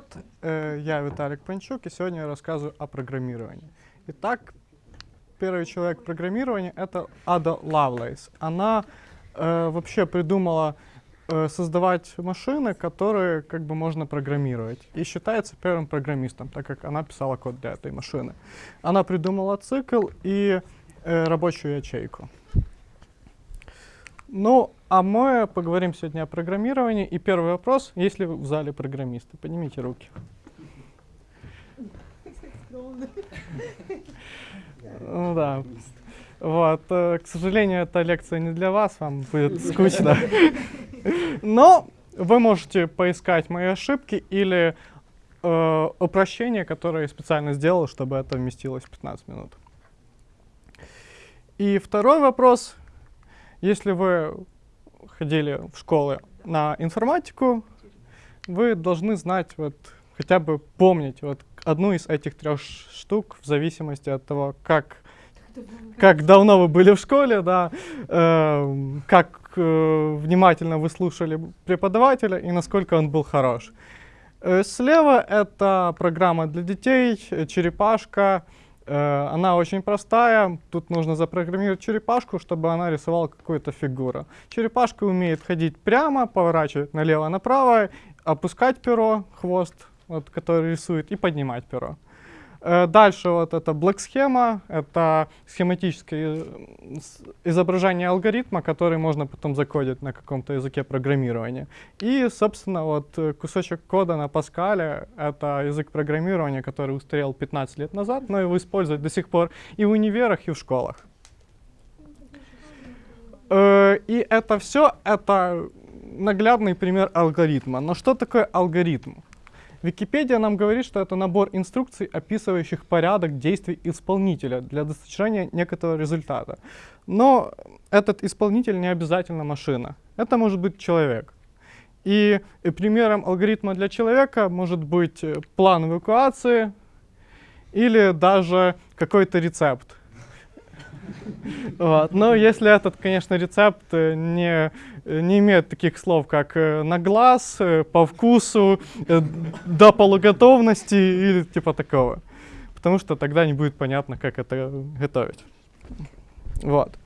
привет! Э, Я Виталик Панчук, и сегодня я рассказываю о программировании. Итак, первый человек программирования — это Ада Лавлейс. Она э, вообще придумала э, создавать машины, которые как бы можно программировать. И считается первым программистом, так как она писала код для этой машины. Она придумала цикл и э, рабочую ячейку. Ну, а мы поговорим сегодня о программировании. И первый вопрос, есть ли в зале программисты? Поднимите руки. Ну да. Вот, э, к сожалению, эта лекция не для вас, вам будет скучно. Но вы можете поискать мои ошибки или э, упрощения, которые я специально сделал, чтобы это вместилось в 15 минут. И второй вопрос. Если вы ходили в школы на информатику, вы должны знать, вот, хотя бы помнить вот, одну из этих трех штук в зависимости от того, как, как давно вы были в школе, да, эм, как э, внимательно вы слушали преподавателя и насколько он был хорош. Э, слева это программа для детей, э, черепашка. Э, она очень простая. Тут нужно запрограммировать черепашку, чтобы она рисовала какую-то фигуру. Черепашка умеет ходить прямо, поворачивать налево-направо, опускать перо, хвост, вот, который рисует, и поднимать перо. Э, Дальше вот это блок-схема, это схематическое э, изображение алгоритма, который можно потом закодить на каком-то языке программирования. И, собственно, вот э, кусочек кода на Паскале — это язык программирования, который устарел 15 лет назад, но его используют до сих пор и в универах, и в школах. И это все — это наглядный пример алгоритма. Но что такое алгоритм? Википедия нам говорит, что это набор инструкций, описывающих порядок действий исполнителя для достижения некоторого результата. Но этот исполнитель не обязательно машина. Это может быть человек. И примером алгоритма для человека может быть э, план эвакуации или даже какой-то рецепт. Вот. Но если этот, конечно, рецепт э, не, не имеет таких слов, как э, на глаз, э, по вкусу, до полуготовности или типа такого. Потому что тогда не будет понятно, как это готовить. Вот.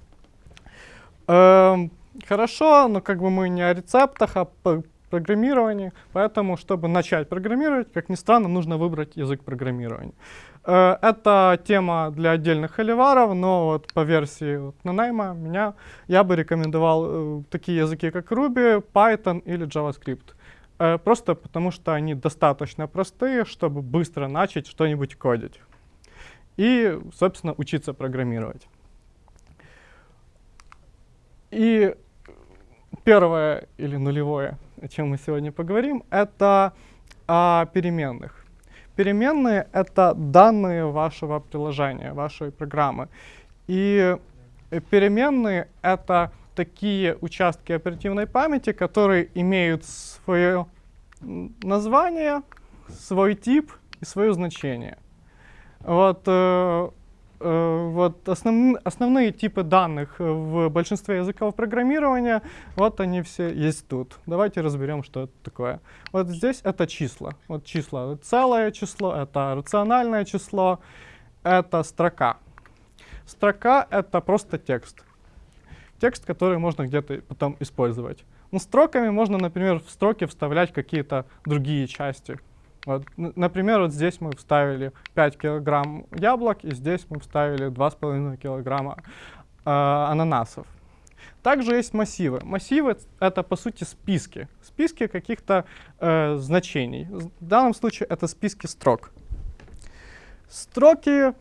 Эм, хорошо, но как бы мы не о рецептах, а о программировании. Поэтому, чтобы начать программировать, как ни странно, нужно выбрать язык программирования. Э, Это тема для отдельных холиваров, но вот по версии вот Nanaimo меня, я бы рекомендовал э, такие языки, как Ruby, Python или JavaScript. Э, Просто потому, что они достаточно простые, чтобы быстро начать что-нибудь кодить. И, собственно, учиться программировать. И первое или нулевое, о чем мы сегодня поговорим, это о переменных. Переменные — это данные вашего приложения, вашей программы. И э, переменные — это такие участки оперативной памяти, которые имеют свое название, свой тип и свое значение. Вот, э, вот основн- основные типы данных э, в большинстве языков программирования, вот они все есть тут. Давайте разберем, что это такое. Вот здесь это числа. Вот числа. Целое число, это рациональное число, это строка. Строка — это просто текст. Текст, который можно где-то потом использовать. Ну, строками можно, например, в строки вставлять какие-то другие части. Вот, например, вот здесь мы вставили 5 килограмм яблок, и здесь мы вставили 2,5 килограмма э, ананасов. Также есть массивы. Массивы — это, по сути, списки. Списки каких-то э, значений. В данном случае это списки строк. Строки,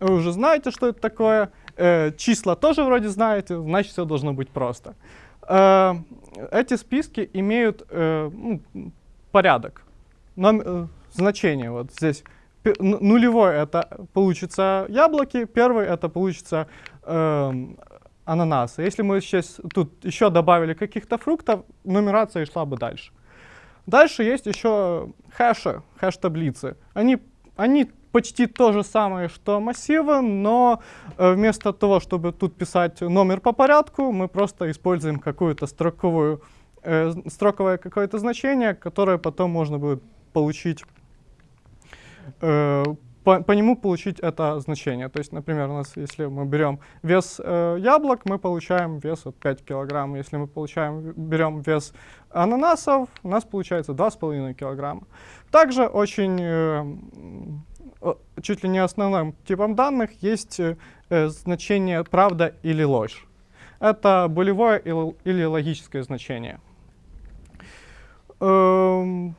вы уже знаете, что это такое. Э, числа тоже вроде знаете, значит, все должно быть просто. Э, эти списки имеют э, ну, порядок, Э, значение. Вот здесь ну- нулевой это получится яблоки, первый это получится эм, ананасы. Если мы сейчас тут еще добавили каких-то фруктов, нумерация шла бы дальше. Дальше есть еще хэши, хэш-таблицы. Они, они почти то же самое, что массивы, но э, вместо того, чтобы тут писать номер по порядку, мы просто используем какую-то строковую, э, строковое какое-то значение, которое потом можно будет получить э, по, по нему получить это значение. То есть, например, у нас, если мы берем вес э, яблок, мы получаем вес от 5 килограмм. Если мы получаем, берем вес ананасов, у нас получается 2,5 килограмма. Также очень, э, чуть ли не основным типом данных есть э, значение правда или ложь. Это болевое или, логическое значение. Эм,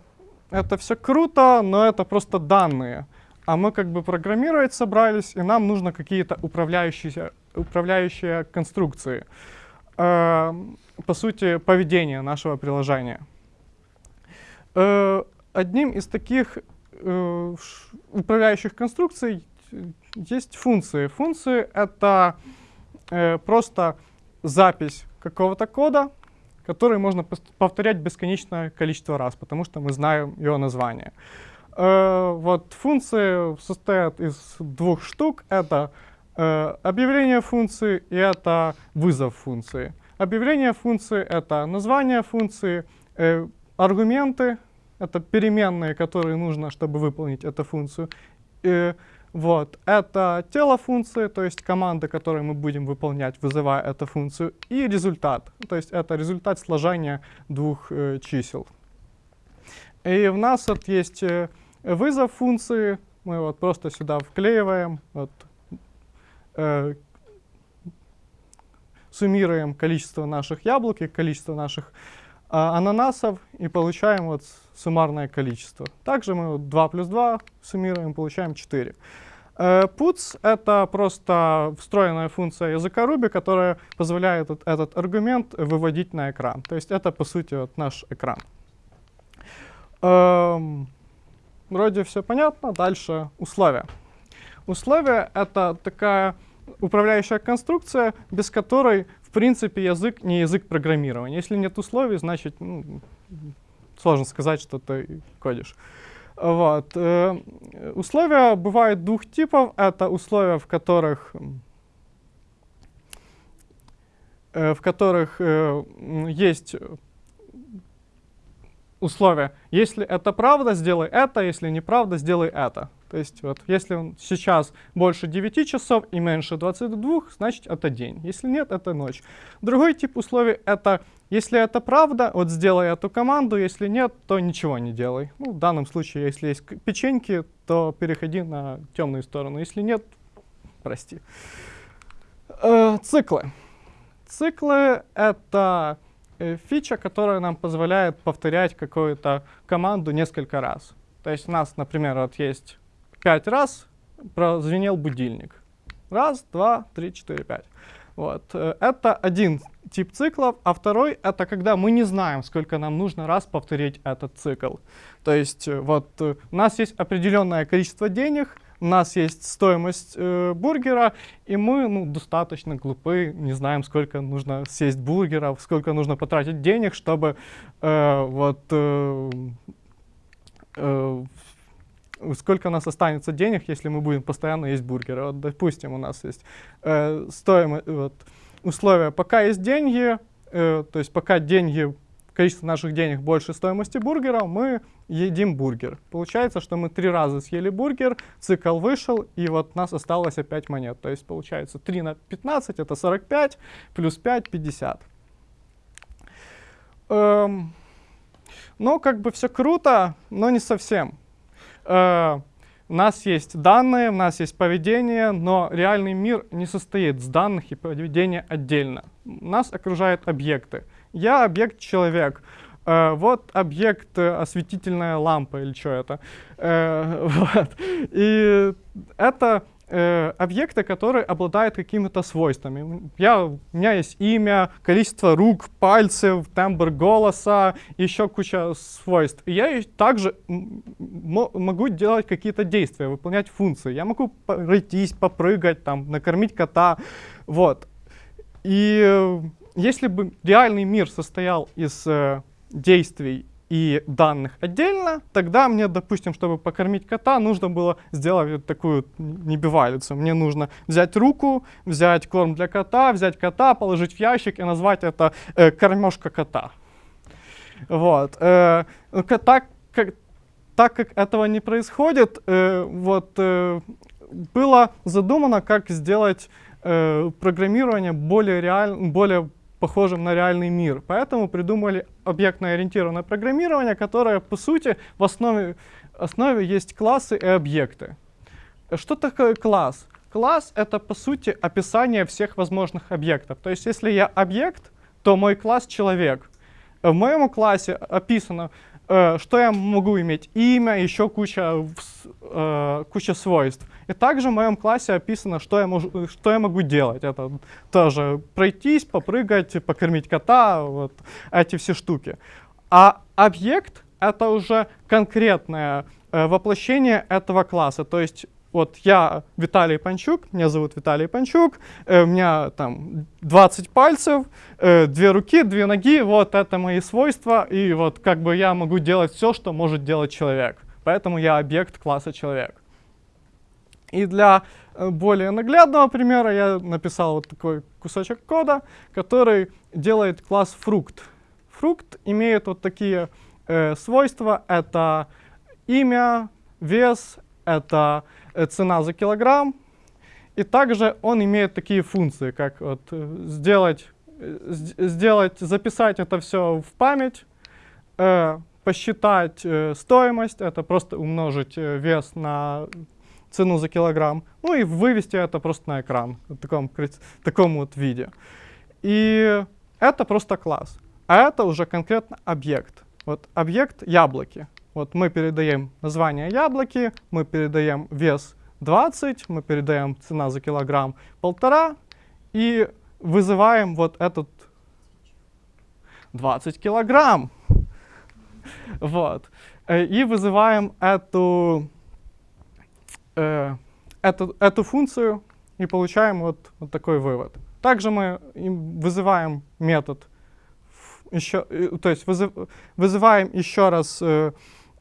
это все круто, но это просто данные а мы как бы программировать собрались, и нам нужно какие-то управляющие, управляющие конструкции. Э, по сути, поведение нашего приложения. Э, одним из таких э, управляющих конструкций есть функции. Функции — это э, просто запись какого-то кода, который можно повторять бесконечное количество раз, потому что мы знаем его название. Э, вот функции состоят из двух штук. Это э, объявление функции и это вызов функции. Объявление функции — это название функции, э, аргументы — это переменные, которые нужно, чтобы выполнить эту функцию. И, вот, это тело функции, то есть команды, которые мы будем выполнять, вызывая эту функцию, и результат, то есть это результат сложения двух э, чисел. И у нас вот есть э, вызов функции мы вот просто сюда вклеиваем, вот, э, суммируем количество наших яблок и количество наших ананасов и получаем вот суммарное количество. Также мы вот 2 плюс 2 суммируем, получаем 4. Э, puts — это просто встроенная функция языка Ruby, которая позволяет этот, этот аргумент выводить на экран. То есть это, по сути, вот наш экран. Эм, Вроде все понятно. Дальше условия. Условия — это такая управляющая конструкция, без которой, в принципе, язык не язык программирования. Если нет условий, значит, ну, сложно сказать, что ты кодишь. Вот. Э, условия бывают двух типов. Это условия, в которых, э, в которых э, есть условия. Если это правда, сделай это, если неправда, сделай это. То есть вот если он сейчас больше 9 часов и меньше 22, значит это день. Если нет, это ночь. Другой тип условий это, если это правда, вот сделай эту команду, если нет, то ничего не делай. Ну, в данном случае, если есть печеньки, то переходи на темную сторону. Если нет, прости. Э, циклы. Циклы это Э, фича, которая нам позволяет повторять какую-то команду несколько раз. То есть у нас, например, вот есть пять раз прозвенел будильник. Раз, два, три, четыре, пять. Вот. Э, это один тип циклов, а второй — это когда мы не знаем, сколько нам нужно раз повторить этот цикл. То есть э, вот у нас есть определенное количество денег — у нас есть стоимость э, бургера, и мы ну, достаточно глупы, не знаем, сколько нужно съесть бургеров, сколько нужно потратить денег, чтобы э, вот э, э, сколько у нас останется денег, если мы будем постоянно есть бургеры. Вот, допустим, у нас есть э, стоимость, вот, условия, пока есть деньги, э, то есть пока деньги количество наших денег больше стоимости бургера, мы едим бургер. Получается, что мы три раза съели бургер, цикл вышел, и вот у нас осталось опять монет. То есть получается 3 на 15 это 45, плюс 5 50. Эм, ну, как бы все круто, но не совсем. Э, у нас есть данные, у нас есть поведение, но реальный мир не состоит из данных и поведения отдельно. Нас окружают объекты. Я объект человек. Э, вот объект э, осветительная лампа или что это. Э, вот. И это э, объекты, которые обладают какими-то свойствами. Я, у меня есть имя, количество рук, пальцев, тембр голоса, еще куча свойств. И я также могу делать какие-то действия, выполнять функции. Я могу пройтись, попрыгать, там, накормить кота. Вот. И э, если бы реальный мир состоял из э, действий и данных отдельно, тогда мне, допустим, чтобы покормить кота, нужно было сделать такую небивалицу. Мне нужно взять руку, взять корм для кота, взять кота, положить в ящик и назвать это э, кормежка кота. Вот. Э, кота, как, так как этого не происходит, э, вот, э, было задумано, как сделать э, программирование более, реаль... более похожим на реальный мир. Поэтому придумали объектно-ориентированное программирование, которое, по сути, в основе, основе есть классы и объекты. Что такое класс? Класс — это, по сути, описание всех возможных объектов. То есть, если я объект, то мой класс — человек. В моем классе описано, э, что я могу иметь имя, еще куча, э, куча свойств. И также в моем классе описано, что я, могу, что я могу делать. Это тоже пройтись, попрыгать, покормить кота, вот эти все штуки. А объект — это уже конкретное э, воплощение этого класса. То есть вот я Виталий Панчук, меня зовут Виталий Панчук, э, у меня там 20 пальцев, э, две руки, две ноги, вот это мои свойства, и вот как бы я могу делать все, что может делать человек. Поэтому я объект класса человек. И для э, более наглядного примера я написал вот такой кусочек кода, который делает класс фрукт. Фрукт имеет вот такие э, свойства, это имя, вес, это Э, цена за килограмм. И также он имеет такие функции, как вот э, сделать, э, сделать, записать это все в память, э, посчитать э, стоимость, это просто умножить вес на цену за килограмм, ну и вывести это просто на экран в таком, в таком вот виде. И это просто класс. А это уже конкретно объект. Вот объект яблоки. Вот мы передаем название яблоки, мы передаем вес 20, мы передаем цена за килограмм полтора и вызываем вот этот 20 килограмм. Вот. Э, и вызываем эту, э, эту, эту функцию и получаем вот, вот такой вывод. Также мы вызываем метод, еще, э, то есть вызыв, вызываем еще раз э,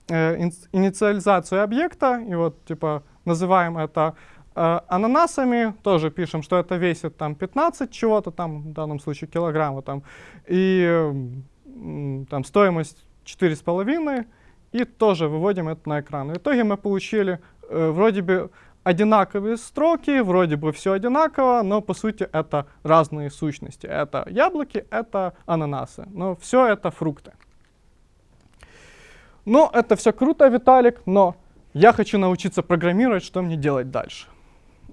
э, инициализацию объекта, и вот типа называем это э, ананасами, тоже пишем, что это весит там 15 чего-то там, в данном случае килограмма там, и э, там стоимость 4,5, и тоже выводим это на экран. В итоге мы получили э, вроде бы одинаковые строки, вроде бы все одинаково, но по сути это разные сущности. Это яблоки, это ананасы, но все это фрукты. Ну, это все круто, Виталик, но я хочу научиться программировать, что мне делать дальше?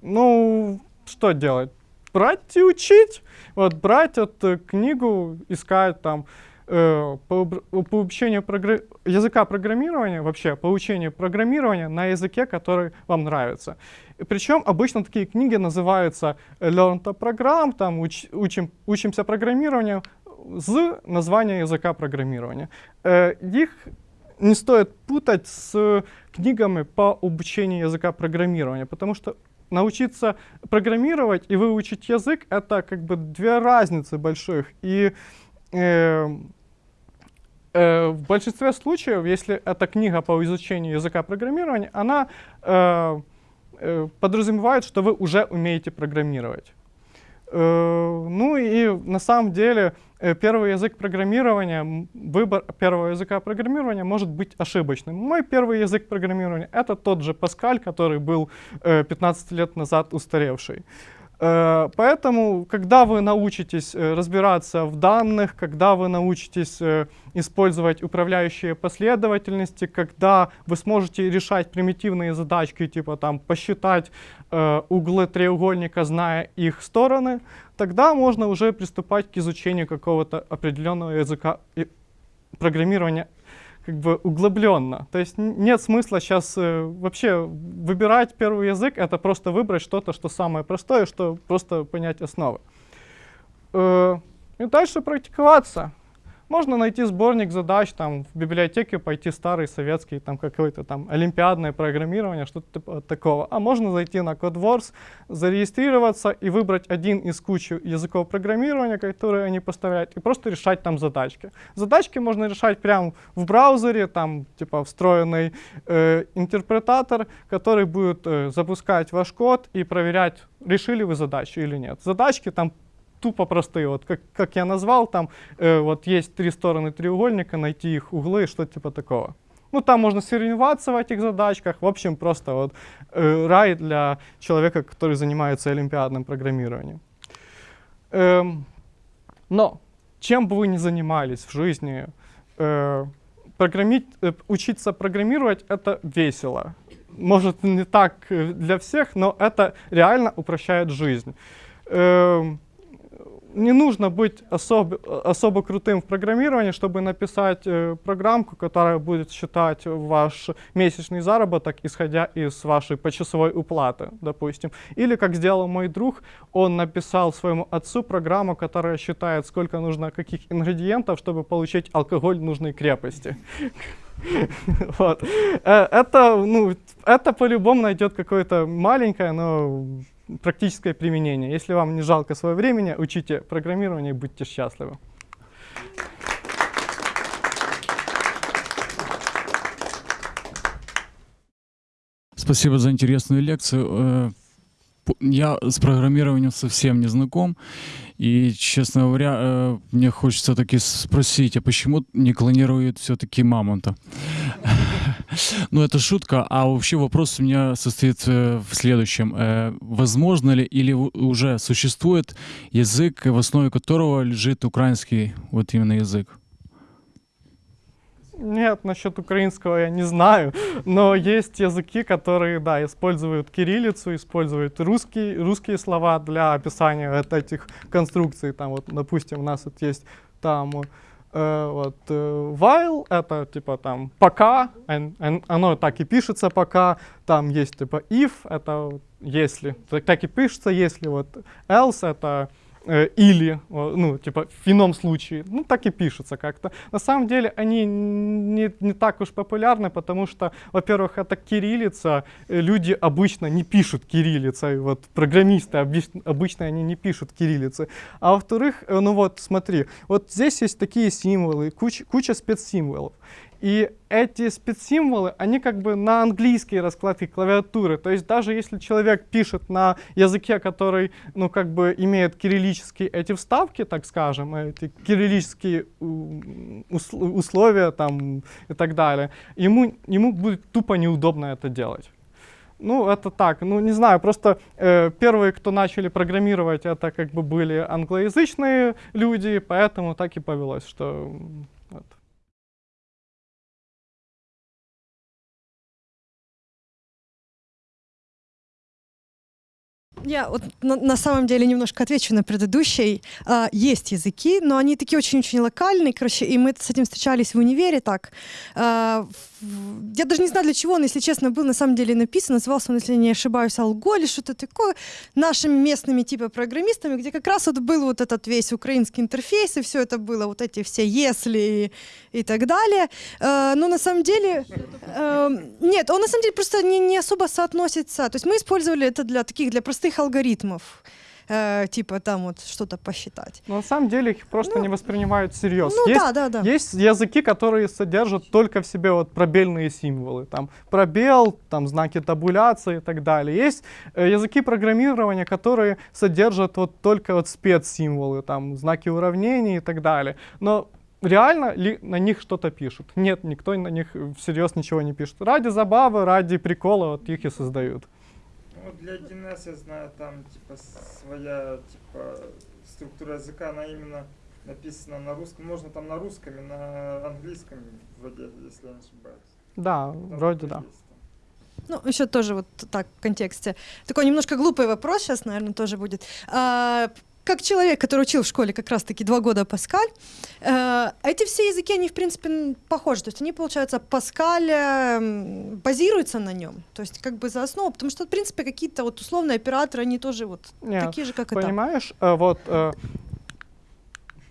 Ну, что делать? Брать и учить. Вот брать эту книгу, искать там э, по, по обучению програ языка программирования, вообще по учению программирования на языке, который вам нравится. Причем обычно такие книги называются Learn to Program, там уч, учим, учимся программированию, с названия языка программирования. Э, их не стоит путать с книгами по обучению языка программирования, потому что научиться программировать и выучить язык — это как бы две разницы больших. И э, э, в большинстве случаев, если это книга по изучению языка программирования, она э, э, подразумевает, что вы уже умеете программировать. Э, ну и на самом деле первый язык программирования, выбор первого языка программирования может быть ошибочным. Мой первый язык программирования — это тот же Паскаль, который был 15 э, лет назад устаревший. Э, поэтому, когда вы научитесь э, разбираться в данных, когда вы научитесь э, использовать управляющие последовательности, когда вы сможете решать примитивные задачки, типа там посчитать углы треугольника, зная их стороны, тогда можно уже приступать к изучению какого-то определенного языка программирования как бы углубленно. То есть нет смысла сейчас э, вообще выбирать первый язык, это просто выбрать что-то, что самое простое, что просто понять основы. Э, и дальше практиковаться. Можно найти сборник задач там в библиотеке, пойти старый советский, там какое-то там олимпиадное программирование, что-то типа такого. А можно зайти на CodeWars, зарегистрироваться и выбрать один из кучи языков программирования, которые они поставляют, и просто решать там задачки. Задачки можно решать прямо в браузере, там типа встроенный э, интерпретатор, который будет э, запускать ваш код и проверять, решили вы задачу или нет. Задачки там тупо простые. Вот как, как я назвал, там э, вот есть три стороны треугольника, найти их углы, что типа такого. Ну, там можно соревноваться в этих задачках. В общем, просто вот э, рай для человека, который занимается олимпиадным программированием. Эм, но чем бы вы ни занимались в жизни, э, программить, э, учиться программировать — это весело. Может, не так для всех, но это реально упрощает жизнь. Э, не нужно быть особо, особо крутым в программировании, чтобы написать э, программку, которая будет считать ваш месячный заработок, исходя из вашей почасовой уплаты, допустим. Или, как сделал мой друг, он написал своему отцу программу, которая считает, сколько нужно каких ингредиентов, чтобы получить алкоголь нужной крепости. Вот. Э, это, ну, это по-любому найдет какое-то маленькое, но практическое применение. Если вам не жалко свое времени, учите программирование и будьте счастливы. Спасибо за интересную лекцию. Я с программированием совсем не знаком. И, честно говоря, э, мне хочется таки спросить, а почему не клонируют все-таки мамонта? Ну, это шутка. А вообще вопрос у меня состоит э, в следующем. Э, возможно ли или уже существует язык, в основе которого лежит украинский вот именно язык? Нет, насчет украинского я не знаю, но есть языки, которые, да, используют кириллицу, используют русские, русские слова для описания вот этих конструкций. Там вот, допустим, у нас вот есть там э, вот э, while, это типа там пока, оно так и пишется пока, там есть типа if, это если, так, так и пишется, если вот else, это или, ну, типа, в ином случае, ну, так и пишется как-то. На самом деле они не, не так уж популярны, потому что, во-первых, это кириллица, э, люди обычно не пишут кириллицей, вот программисты обычно, обычно они не пишут кириллицы. А во-вторых, э, ну вот, смотри, вот здесь есть такие символы, куча, куча спецсимволов. И эти спецсимволы, они как бы на английской раскладке клавиатуры. То есть даже если человек пишет на языке, который, ну, как бы имеет кириллические эти вставки, так скажем, эти кириллические условия там и так далее, ему, ему будет тупо неудобно это делать. Ну, это так, ну, не знаю, просто э, первые, кто начали программировать, это как бы были англоязычные люди, поэтому так и повелось, что Я вот на, на самом деле немножко отвечу на предыдущий. А, есть языки, но они такие очень-очень локальные, короче, и мы с этим встречались в универе так. А, я даже не знаю, для чего он, если честно, был на самом деле написан. Назывался он, если не ошибаюсь, Алго или что-то такое. Нашими местными типа программистами, где как раз вот был вот этот весь украинский интерфейс, и все это было, вот эти все если и, и так далее. А, но на самом деле... А, нет, он на самом деле просто не, не особо соотносится. То есть мы использовали это для таких, для простых простых алгоритмов. Э, типа там вот что-то посчитать. Но на самом деле их просто ну, не воспринимают всерьез. Ну, есть, да, да, да. есть языки, которые содержат только в себе вот пробельные символы. Там пробел, там знаки табуляции и так далее. Есть э, языки программирования, которые содержат вот только вот спецсимволы, там знаки уравнений и так далее. Но реально ли на них что-то пишут? Нет, никто на них всерьез ничего не пишет. Ради забавы, ради прикола вот их и создают ну, для 1С я знаю, там типа своя типа структура языка, она именно написана на русском. Можно там на русском и на английском, вроде, если я не ошибаюсь. Да, там вроде да. Есть. Ну, еще тоже вот так в контексте. Такой немножко глупый вопрос сейчас, наверное, тоже будет. А, как человек, который учил в школе как раз-таки два года Паскаль, э, эти все языки, они, в принципе, похожи. То есть они, получается, Паскаль э, базируется на нем. То есть как бы за основу, потому что, в принципе, какие-то вот условные операторы, они тоже вот Нет, такие же, как понимаешь, это. Понимаешь, вот, э,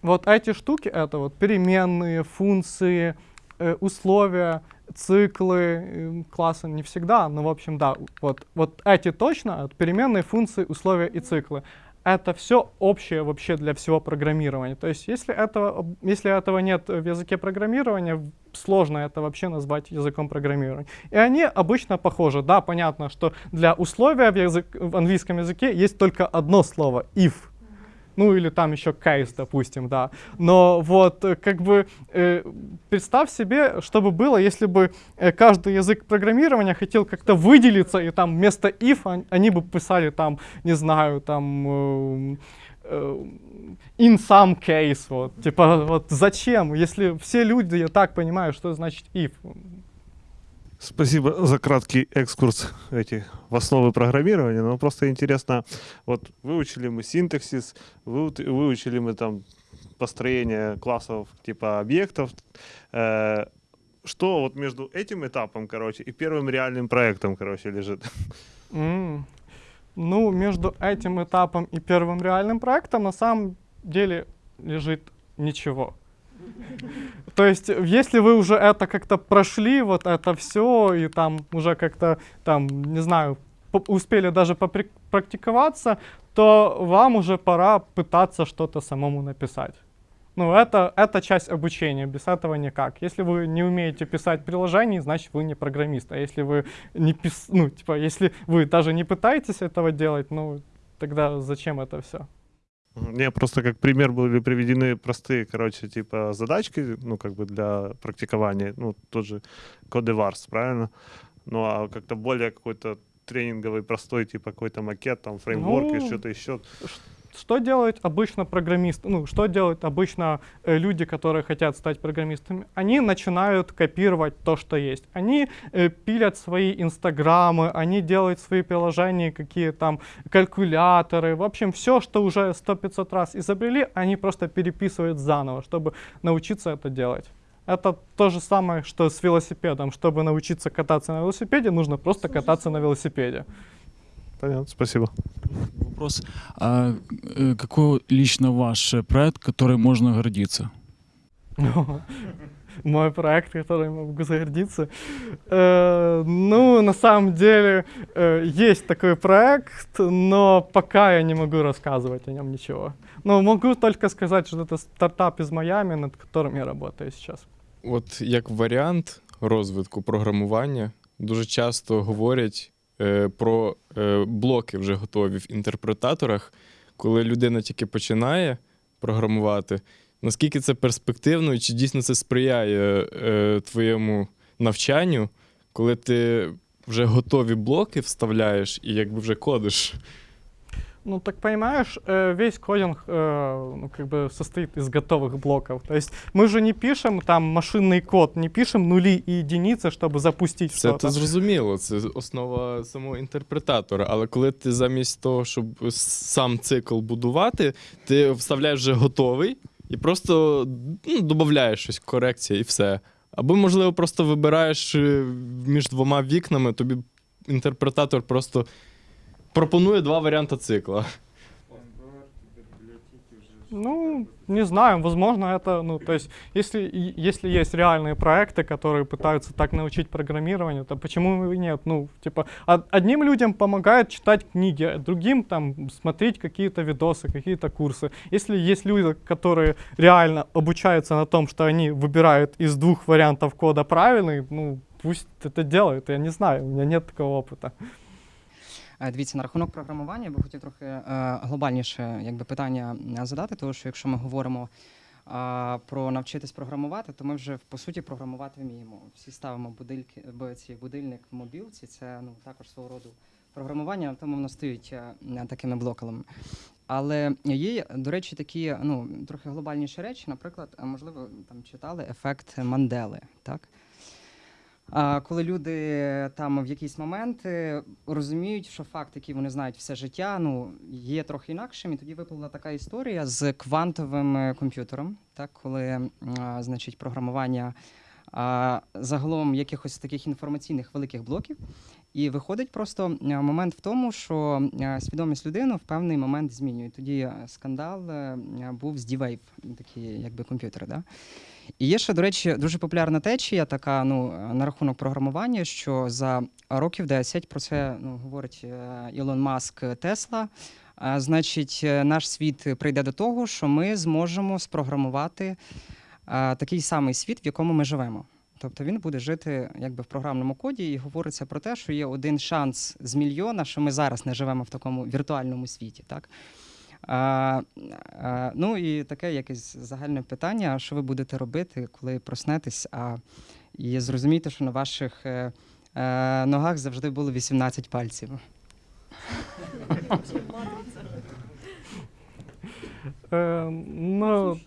вот эти штуки, это вот переменные, функции, э, условия, циклы, э, классы не всегда, но, в общем, да, вот, вот эти точно, переменные, функции, условия и циклы это все общее вообще для всего программирования. То есть если этого, если этого нет в языке программирования, сложно это вообще назвать языком программирования. И они обычно похожи. Да, понятно, что для условия в, язык, в английском языке есть только одно слово — if. Ну или там еще кейс, допустим, да. Но вот э, как бы э, представь себе, что бы было, если бы э, каждый язык программирования хотел как-то выделиться, и там вместо if он- они бы писали там, не знаю, там э, э, in some case, вот, типа, вот зачем, если все люди, я так понимаю, что значит if. Спасибо за краткий экскурс эти, в основы программирования. Но просто интересно, вот выучили мы синтаксис, выучили мы там построение классов типа объектов. Э, что вот между этим этапом, короче, и первым реальным проектом, короче, лежит? М. Ну, между этим этапом и первым реальным проектом на самом деле лежит ничего. То есть, если вы уже это как-то прошли, вот это все, и там уже как-то, там, не знаю, успели даже попрактиковаться, то вам уже пора пытаться что-то самому написать. Ну, это, это часть обучения, без этого никак. Если вы не умеете писать приложение, значит, вы не программист. А если вы не пис... ну, типа, если вы даже не пытаетесь этого делать, ну, тогда зачем это все? Мне просто как пример были приведены простые, короче, типа задачки, ну, как бы для практикования, ну, тот же Codevars, правильно? Ну, а как-то более какой-то тренинговый, простой, типа какой-то макет, там, фреймворк и Ну, что-то еще. Что делают обычно программисты? Ну, что делают обычно э, люди, которые хотят стать программистами? Они начинают копировать то, что есть. Они э, пилят свои инстаграмы, они делают свои приложения, какие там калькуляторы. В общем, все, что уже сто 500 раз изобрели, они просто переписывают заново, чтобы научиться это делать. Это то же самое, что с велосипедом. Чтобы научиться кататься на велосипеде, нужно просто кататься на велосипеде. Понятно, спасибо. Вопрос. А э, какой лично ваш э, проект, который можно гордиться? Мой проект, который могу загордиться. Э, ну, на самом деле, э, есть такой проект, но пока я не могу рассказывать о нем ничего. Но могу только сказать, что это стартап из Майами, над которым я работаю сейчас. От як варіант розвитку програмування дуже часто говорять е, про е, блоки вже готові в інтерпретаторах, коли людина тільки починає програмувати. Наскільки це перспективно і чи дійсно це сприяє е, твоєму навчанню, коли ти вже готові блоки вставляєш і якби вже кодиш? Ну, так понимаешь, э, весь кодинг э, ну, как бы состоит из готовых блоков. То есть мы же не пишем там машинный код, не пишем нули и единицы, чтобы запустить Це что-то. то зрозуміло, це основа самого інтерпретатора. Але коли ти замість того, щоб с- сам цикл будувати, ти вставляєш вже готовий і просто ну, додаєш щось, корекція і все. Або, можливо, просто вибираєш е, між двома вікнами, тобі інтерпретатор просто Пропонує два варіанти цикла. Ну, не знаю, возможно, это, ну, то есть, если, если есть реальные проекты, которые пытаются так научить программированию, то почему и нет? Ну, типа, од- одним людям помогает читать книги, а другим там смотреть какие-то видосы, какие-то курсы. Если есть люди, которые реально обучаются на том, что они выбирают из двух вариантов кода правильный, ну, пусть это делают, я не знаю, у меня нет такого опыта. Е, Дивіться, на рахунок програмування я би хотів трохи е, глобальніше якби, питання е, задати, тому що якщо ми говоримо про навчитись програмувати, то ми вже по суті програмувати вміємо. Всі ставимо будильки, ці будильник в мобілці, це ну, також свого роду програмування, тому воно стоїть такими блоками. Але є, до речі, такі ну, трохи глобальніші речі, наприклад, можливо, там читали ефект Мандели, так? Коли люди там в якийсь момент е, розуміють, що факт, який вони знають все життя, ну є трохи інакшим, і тоді виплила така історія з квантовим е, комп'ютером, так, коли значить, програмування загалом якихось таких інформаційних великих блоків. І виходить просто е, момент в тому, що е, свідомість людини в певний момент змінює. Тоді е, скандал був з D-Wave, такі якби комп'ютери. Да? І є ще, до речі, дуже популярна течія, така ну, на рахунок програмування, що за років 10 про це ну, говорить Ілон Маск Тесла. Значить, наш світ прийде до того, що ми зможемо спрограмувати такий самий світ, в якому ми живемо. Тобто він буде жити якби в програмному коді, і говориться про те, що є один шанс з мільйона, що ми зараз не живемо в такому віртуальному світі. Так? А, а, ну і таке якесь загальне питання: що ви будете робити, коли проснетесь, а і зрозумієте, що на ваших е, е, ногах завжди було 18 пальців. Е, ну,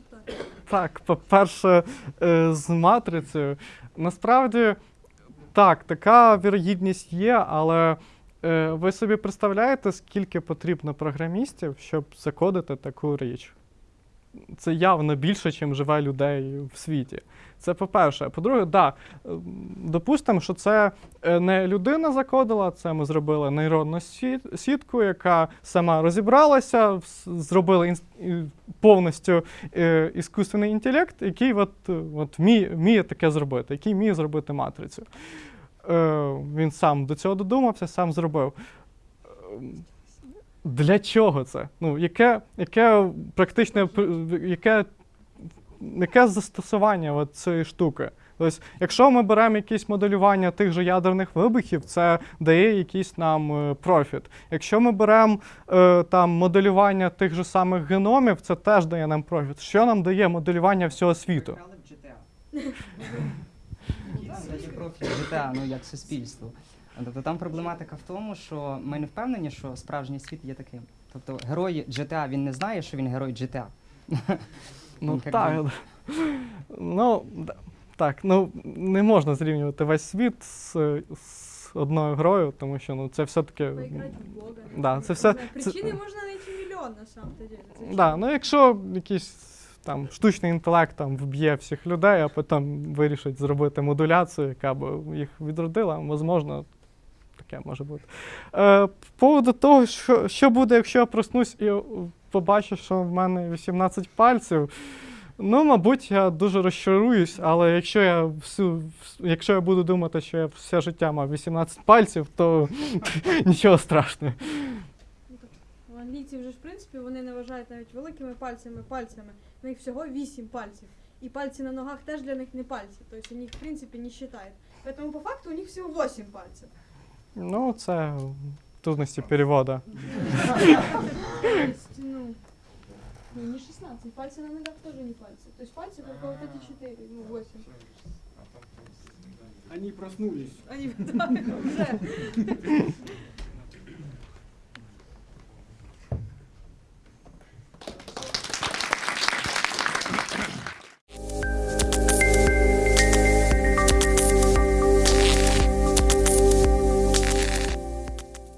так, по-перше, е, з матрицею. Насправді, так, така вірогідність є, але е, ви собі представляєте, скільки потрібно програмістів, щоб закодити таку річ? Це явно більше, ніж живе людей в світі. Це по-перше. По-друге, да, е, допустимо, що це е, не людина закодила, це ми зробили нейронну сітку, яка сама розібралася, зробили повністю е, іскусственний інтелект, який от, от вміє, таке зробити, який вміє зробити матрицю. Він сам до цього додумався, сам зробив. Для чого це? Ну, яке, яке практичне пр- яке, яке застосування от цієї штуки? Тобто, якщо ми беремо якісь моделювання тих же ядерних вибухів, це дає якийсь нам е, профіт. Якщо ми беремо е, там моделювання тих же самих геномів, це теж дає нам профіт. Що нам дає моделювання всього світу? Дає профіль GTA, ну як суспільство. Тобто там проблематика в тому, що ми не впевнені, що справжній світ є таким. Тобто герой GTA, він не знає, що він герой GTA. Ну так. би. Ну, так, ну не можна зрівнювати весь світ з, з одною грою, тому що ну, це все-таки. В Бога. Да, це все. знаю, це- Причины можно найти миллион на самом-то деле. Да, ну якщо якийсь там штучний інтелект там вб'є всіх людей, а потім вирішить зробити модуляцію, яка б їх відродила, можливо, таке може бути. Е, по поводу того, що, що буде, якщо я проснусь і побачу, що в мене 18 пальців. Ну, мабуть, я дуже розчаруюсь, але якщо я всю, якщо я буду думати, що я все життя мав 18 пальців, то нічого страшного. Англійці вже в принципі, вони не вважають навіть великими пальцями пальцями. У них всього 8 пальців. І пальці на ногах теж для них не пальці. Тобто вони в принципі, не вважають. Поэтому по факту у них всего 8 пальцев. Ну, це трудності переводу. Ну, не 16. Пальцы на ногах тоже не пальцы. То есть пальцы только вот эти 4, ну 8. Они проснулись. Они, да, уже.